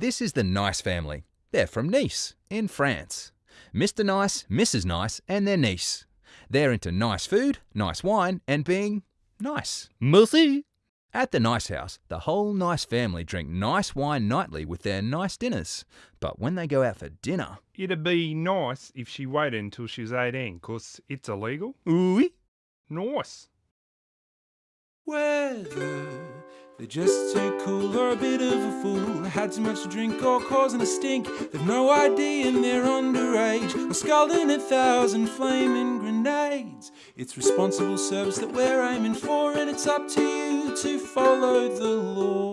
This is the Nice family. They're from Nice, in France. Mr. Nice, Mrs. Nice, and their niece. They're into nice food, nice wine, and being nice. Merci. At the Nice House, the whole Nice family drink nice wine nightly with their nice dinners. But when they go out for dinner, It'd be nice if she waited until she was 18, 'cause it's illegal. Oui. Nice. Whether uh, they're just too cool or a bit of a fool, had too much to drink or causing a stink, they've no idea and they're underage, or scalding a thousand flaming grenades. It's responsible service that we're aiming for, and it's up to you to follow the law.